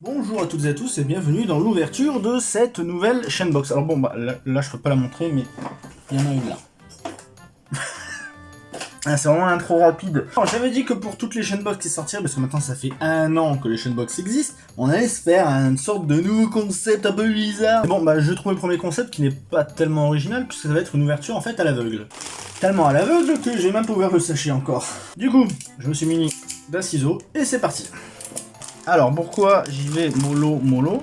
Bonjour à toutes et à tous et bienvenue dans l'ouverture de cette nouvelle chaîne box. Alors bon, bah là, je peux pas la montrer, mais il y en a une là. ah, c'est vraiment un trop rapide. J'avais dit que pour toutes les chaînes box qui sortirent, parce que maintenant ça fait un an que les chaînes box existent, on allait se faire une sorte de nouveau concept un peu bizarre. Bon, bah je trouve le premier concept qui n'est pas tellement original, puisque ça va être une ouverture en fait à l'aveugle. Tellement à l'aveugle que j'ai même pas ouvert le sachet encore. Du coup, je me suis muni d'un ciseau et c'est parti. Alors, pourquoi j'y vais mollo, mollo?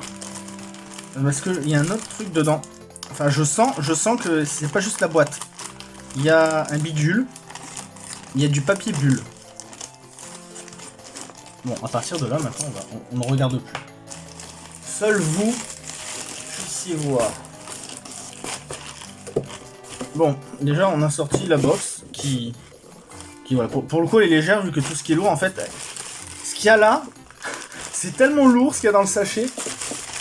Parce qu'il y a un autre truc dedans. Enfin, je sens, je sens que c'est pas juste la boîte. Il y a un bidule. Il y a du papier bulle. Bon, à partir de là, maintenant, on, ne regarde plus. Seul vous puissiez voir. Bon, déjà, on a sorti la box qui... qui voilà, pour, le coup, elle est légère, vu que tout ce qui est lourd, en fait... Ce qu'il y a là, c'est tellement lourd ce qu'il y a dans le sachet.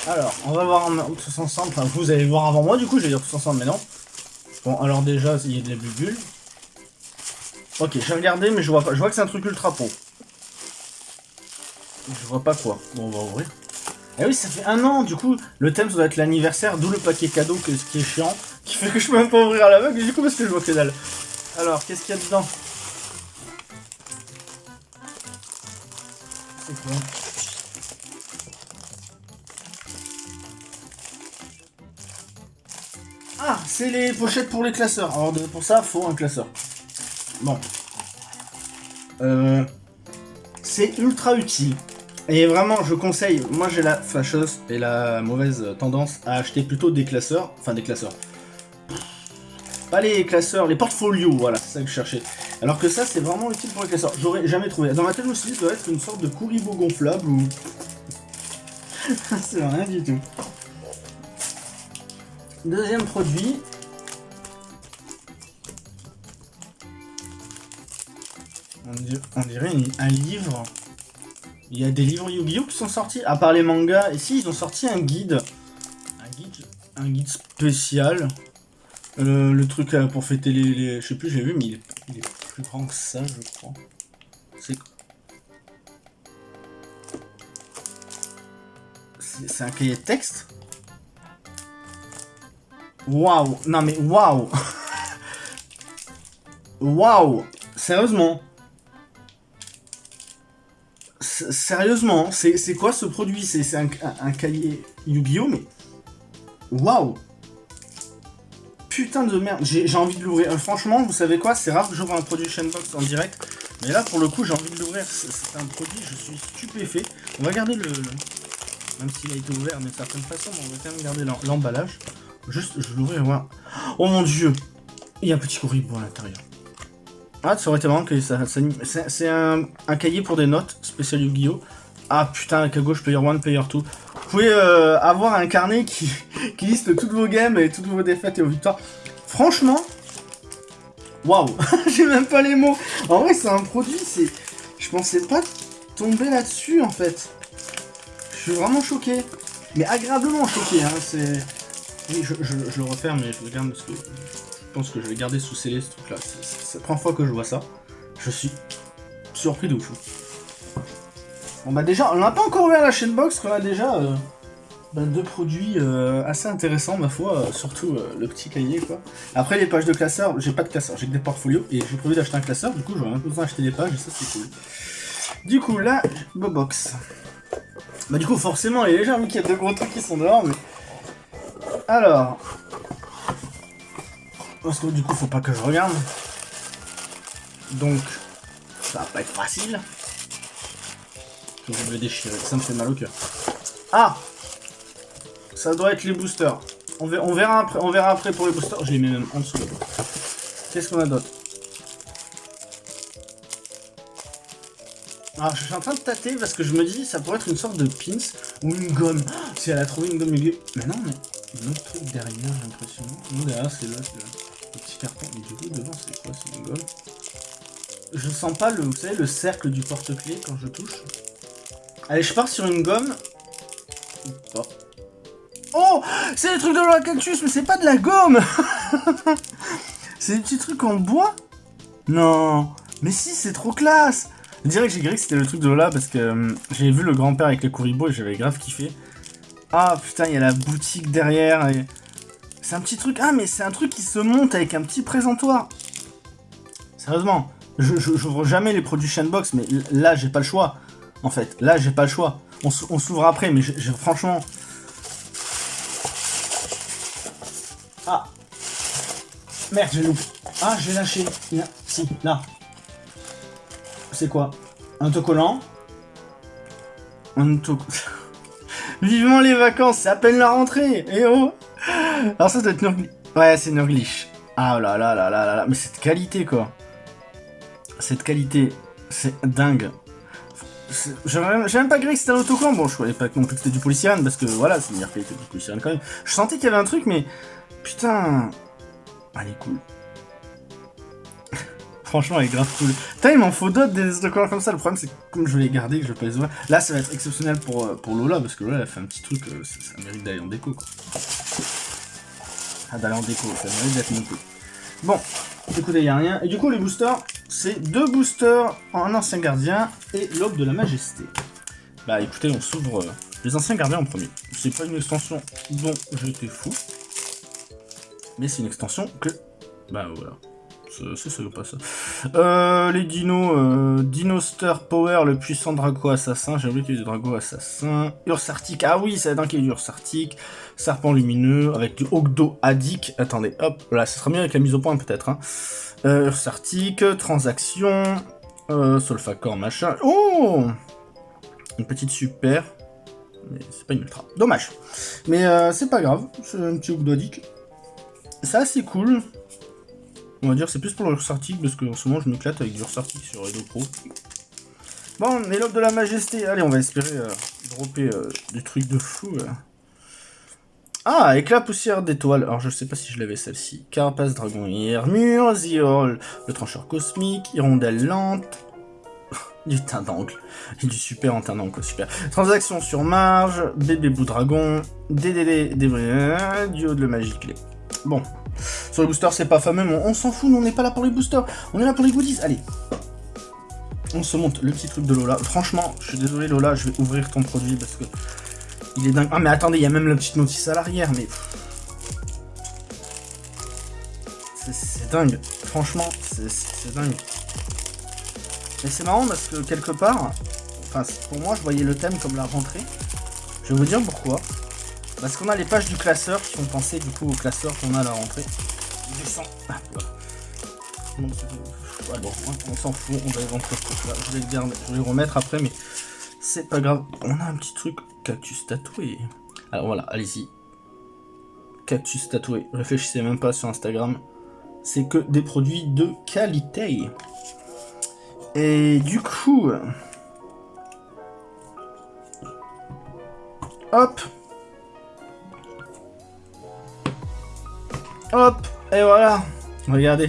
Alors, on va voir tous ensemble. Enfin, vous allez voir avant moi, du coup, je vais dire tous ensemble, mais non. Bon, alors déjà, il y a de la bulle. Ok, j'ai regardé, mais je vois pas. Je vois que c'est un truc ultra pro. Je vois pas quoi. Bon, on va ouvrir. Eh oui, ça fait un an, du coup, le thème ça doit être l'anniversaire, d'où le paquet cadeau, que, ce qui est chiant, qui fait que je peux même pas ouvrir à l'aveugle, du coup, parce que je vois que dalle. Alors, qu'est-ce qu'il y a dedans? C'est quoi? Ah, c'est les pochettes pour les classeurs. Alors pour ça, faut un classeur. Bon. Euh, c'est ultra utile. Et vraiment, je conseille, moi j'ai la fâcheuse et la mauvaise tendance à acheter plutôt des classeurs. Enfin, des classeurs. Pas les classeurs, les portfolios, voilà, c'est ça que je cherchais. Alors que ça, c'est vraiment utile pour les classeurs. J'aurais jamais trouvé. Dans ma tête, je me suis dit, ça doit être une sorte de couribo gonflable ou... c'est rien du tout. Deuxième produit. On dirait, un livre. Il y a des livres Yu-Gi-Oh qui sont sortis, à part les mangas. Et si, ils ont sorti un guide. Un guide, spécial. Euh, le truc là, pour fêter les, Je sais plus, j'ai vu, mais il est, plus grand que ça, je crois. C'est... C'est un cahier de texte? Waouh Non mais waouh Waouh Sérieusement Sérieusement, c'est quoi ce produit? C'est un, cahier Yu-Gi-Oh mais... Waouh Putain de merde, j'ai envie de l'ouvrir. Euh, franchement, vous savez quoi? C'est rare que j'ouvre un produit Shenbox en direct. Mais là, pour le coup, j'ai envie de l'ouvrir. C'est un produit, je suis stupéfait. On va garder le... Même s'il a été ouvert d'une certaine façon, on va quand même garder l'emballage. Juste, je vais l'ouvrir et voir. Oh mon dieu Il y a un petit courrier à l'intérieur. Ah, ça aurait été marrant que ça... c'est un, cahier pour des notes, spécial Yu-Gi-Oh! Ah putain, avec à gauche, player 1, player 2. Vous pouvez euh, avoir un carnet qui, qui liste toutes vos games et toutes vos défaites et vos victoires. Franchement, waouh, j'ai même pas les mots. En vrai, c'est un produit, c'est... Je pensais pas tomber là-dessus, en fait. Je suis vraiment choqué. Mais agréablement choqué, hein, c'est... Oui, je, le referme, mais je le garde parce que je pense que je vais garder sous scellé ce truc-là. C'est la première fois que je vois ça. Je suis surpris de fou. Bon bah déjà, on n'a pas encore ouvert la chaîne box, qu'on a déjà euh, bah, deux produits euh, assez intéressants ma foi, euh, surtout le petit cahier quoi. Après les pages de classeurs, j'ai pas de classeur, j'ai que des portfolios et j'ai prévu d'acheter un classeur, du coup j'aurais peu besoin d'acheter des pages et ça c'est cool. Du coup là, box. Bah du coup forcément il est légère vu qu'il y a deux gros trucs qui sont dehors mais alors. Parce que du coup, faut pas que je regarde. Donc, ça va pas être facile. Je vais le déchirer. Ça me fait mal au cœur. Ah Ça doit être les boosters. On verra, après, on verra après pour les boosters. Je les mets même en dessous. Qu'est-ce qu'on a d'autre? Alors, ah, je suis en train de tâter parce que je me dis ça pourrait être une sorte de pins ou une gomme. si elle a trouvé une gomme Mais non, mais un autre truc derrière, j'ai l'impression. Non, derrière, c'est là, c'est le petit carton. Mais du coup, devant, c'est quoi C'est une gomme Je sens pas le, vous savez, le cercle du porte-clés quand je touche. Allez, je pars sur une gomme. Oh C'est le truc de la cactus, mais c'est pas de la gomme C'est des petits trucs en bois? Non Mais si, c'est trop classe que j'ai gré que c'était le truc de Lola parce que euh, j'ai vu le grand-père avec les Kuribo et j'avais grave kiffé. Ah putain, il y a la boutique derrière. Et... C'est un petit truc. Ah, mais c'est un truc qui se monte avec un petit présentoir. Sérieusement, je j'ouvre jamais les produits Shenbox, mais là, j'ai pas le choix. En fait, là, j'ai pas le choix. On, s'ouvre après, mais franchement... Ah Merde, j'ai loupé. Ah, j'ai lâché. Si, là. C'est quoi? Un autocollant Un autocollant... Vivement les vacances, c'est à peine la rentrée Eh oh Alors ça doit être Nurglish. Ouais, c'est Nurglish. Ah là là là là là là, mais cette qualité quoi. Cette qualité, c'est dingue. J'ai même pas gré que c'était un autocollant. Bon, je croyais pas non plus que c'était du polysirène, parce que voilà, c'est une meilleure qualité du polysirène quand même. Je sentais qu'il y avait un truc, mais putain. Elle est cool. Franchement, elle est grave cool. Putain, il m'en faut d'autres des autocollants comme ça. Le problème, c'est que comme je vais les garder, que je vais pas les ouvrir. Là, ça va être exceptionnel pour, euh, pour Lola, parce que Lola, elle a fait un petit truc, euh, ça, mérite d'aller en déco, quoi. Ah, d'aller en déco, ça mérite d'être monté. Bon, écoutez, il a rien. Et du coup, les boosters, c'est deux boosters en ancien gardien et l'aube de la majesté. Bah écoutez, on s'ouvre euh, les anciens gardiens en premier. C'est pas une extension dont j'étais fou, mais c'est une extension que... Bah voilà, c'est ça ou pas ça. Euh, les dinos, euh, Dinoster Power, le puissant Drago assassin. J'ai oublié qu'il y du Drago assassin. Ursartic, ah oui, c'est dingue qu'il y du Ursartic. Serpent lumineux, avec du Ogdo Adik. Attendez, hop, là, ça sera mieux avec la mise au point peut-être. Hein. Euh, Ursartic, Transaction, euh, Solfacor, machin. Oh Une petite super. Mais c'est pas une ultra. Dommage. Mais c'est pas grave, c'est un petit Ogdo Adik. Ça, assez cool. On va dire c'est plus pour l'Ursartic, parce que en ce moment je m'éclate avec du Ursartic sur Edo Pro. Bon, l'éloge de la majesté. Allez, on va espérer euh, dropper euh, du truc de fou. Euh. Ah, éclat poussière d'étoiles. Alors, je sais pas si je l'avais celle-ci. Carapace dragon armure, Ziol, le trancheur cosmique, hirondelle lente, du teint d'angle. Et du super en teint d'angle, super. Transaction sur marge, bébé bout dragon, DDD, du de la magie clé. Bon, sur les boosters, c'est pas fameux, mais on, s'en fout, nous, on n'est pas là pour les boosters, on est là pour les goodies. Allez, on se monte le petit truc de Lola. Franchement, je suis désolé Lola, je vais ouvrir ton produit parce que il est dingue. Ah mais attendez, il y a même la petite notice à l'arrière, mais... C'est dingue. Franchement, c'est dingue. Et c'est marrant parce que quelque part, enfin pour moi je voyais le thème comme la rentrée. Je vais vous dire pourquoi. Parce qu'on a les pages du classeur qui font penser du coup au classeur qu'on a à la rentrée. Il descend. Ah, bon, on s'en fout, on va les rentrer là. Je vais, le garder, je vais les remettre après, mais c'est pas grave. On a un petit truc cactus tatoué? Alors voilà, allez-y. Cactus tatoué? Réfléchissez même pas sur Instagram. C'est que des produits de qualité. Et du coup... Hop Hop, et voilà. Regardez.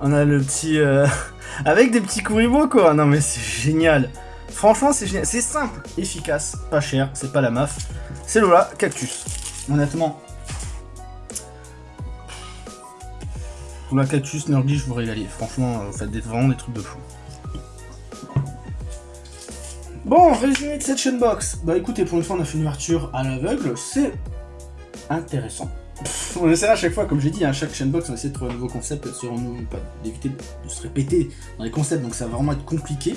On a le petit... Euh, avec des petits kuribo, quoi. Non, mais c'est génial. Franchement, c'est génial. C'est simple, efficace, pas cher, c'est pas la maf. C'est Lola Cactus. Honnêtement. Lola Cactus, Nurgle, je vous régaler. Franchement, vous faites vraiment des trucs de fou. Bon, résumé de cette chaîne-box. Bah écoutez, pour une fois, on a fait une ouverture à l'aveugle. C'est intéressant on essaie à chaque fois, comme j'ai dit, à hein, chaque chaîne-box, on essaie de trouver un nouveau concept, d'éviter de se répéter dans les concepts, donc ça va vraiment être compliqué.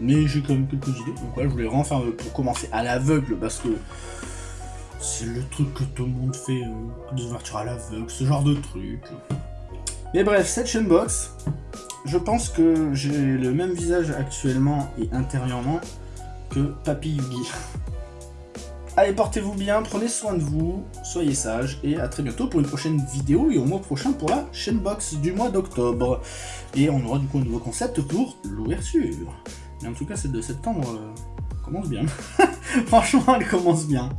Mais j'ai quand même quelques idées, donc voilà, je voulais vraiment faire pour commencer à l'aveugle, parce que c'est le truc que tout le monde fait, euh, des ouvertures à l'aveugle, ce genre de truc. Mais bref, cette chaîne-box, je pense que j'ai le même visage actuellement et intérieurement que Papy Yugi. Allez, portez-vous bien, prenez soin de vous, soyez sages, et à très bientôt pour une prochaine vidéo, et au mois prochain pour la chaîne box du mois d'octobre. Et on aura du coup un nouveau concept pour l'ouverture. Mais en tout cas, celle de septembre euh, commence bien. Franchement, elle commence bien.